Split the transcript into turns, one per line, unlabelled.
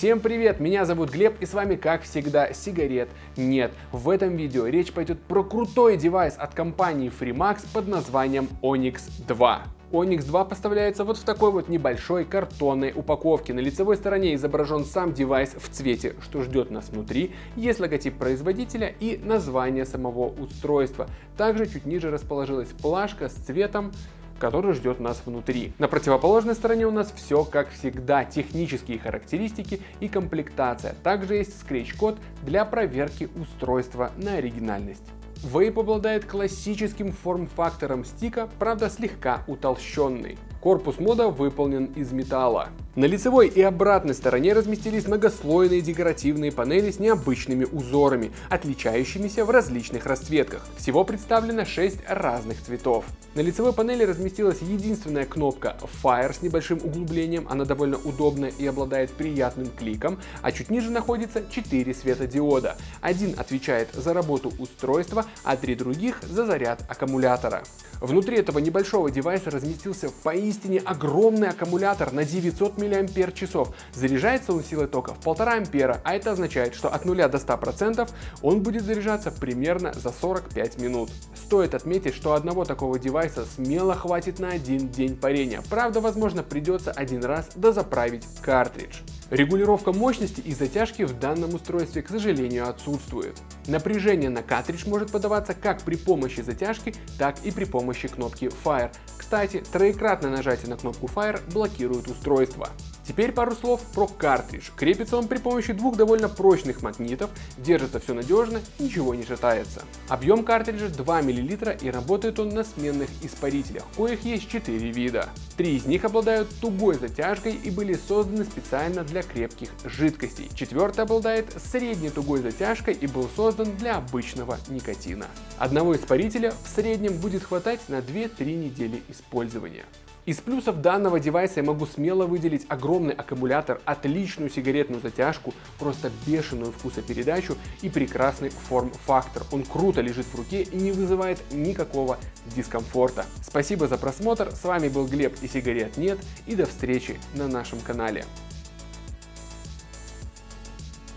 Всем привет, меня зовут Глеб и с вами как всегда сигарет нет. В этом видео речь пойдет про крутой девайс от компании Freemax под названием Onyx 2. Onyx 2 поставляется вот в такой вот небольшой картонной упаковке. На лицевой стороне изображен сам девайс в цвете, что ждет нас внутри, есть логотип производителя и название самого устройства. Также чуть ниже расположилась плашка с цветом который ждет нас внутри. На противоположной стороне у нас все как всегда, технические характеристики и комплектация. Также есть скретч-код для проверки устройства на оригинальность. Vape обладает классическим форм-фактором стика, правда слегка утолщенный. Корпус мода выполнен из металла. На лицевой и обратной стороне разместились многослойные декоративные панели с необычными узорами, отличающимися в различных расцветках. Всего представлено 6 разных цветов. На лицевой панели разместилась единственная кнопка Fire с небольшим углублением, она довольно удобная и обладает приятным кликом, а чуть ниже находится 4 светодиода. Один отвечает за работу устройства, а три других за заряд аккумулятора. Внутри этого небольшого девайса разместился поистине огромный аккумулятор на 900 мАч. Заряжается он силой тока в 1,5 ампера, а это означает, что от 0 до 100% он будет заряжаться примерно за 45 минут. Стоит отметить, что одного такого девайса смело хватит на один день парения. Правда, возможно, придется один раз дозаправить картридж. Регулировка мощности и затяжки в данном устройстве, к сожалению, отсутствует. Напряжение на картридж может подаваться как при помощи затяжки, так и при помощи кнопки Fire. Кстати, троекратное нажатие на кнопку Fire блокирует устройство. Теперь пару слов про картридж. Крепится он при помощи двух довольно прочных магнитов, держится все надежно, ничего не шатается. Объем картриджа 2 мл и работает он на сменных испарителях, коих есть 4 вида. Три из них обладают тугой затяжкой и были созданы специально для крепких жидкостей. Четвертый обладает средней тугой затяжкой и был создан для обычного никотина. Одного испарителя в среднем будет хватать на 2-3 недели использования. Из плюсов данного девайса я могу смело выделить огромный аккумулятор, отличную сигаретную затяжку, просто бешеную вкусопередачу и прекрасный форм-фактор. Он круто лежит в руке и не вызывает никакого дискомфорта. Спасибо за просмотр, с вами был Глеб и сигарет нет и до встречи на нашем канале.